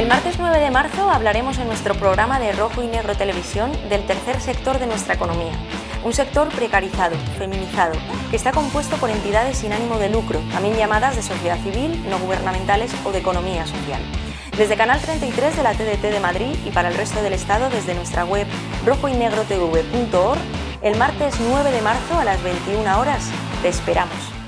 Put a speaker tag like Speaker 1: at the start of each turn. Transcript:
Speaker 1: El martes 9 de marzo hablaremos en nuestro programa de Rojo y Negro Televisión del tercer sector de nuestra economía. Un sector precarizado, feminizado, que está compuesto por entidades sin ánimo de lucro, también llamadas de sociedad civil, no gubernamentales o de economía social. Desde Canal 33 de la TDT de Madrid y para el resto del Estado desde nuestra web rojoynegrotv.org, el martes 9 de marzo a las 21 horas te esperamos.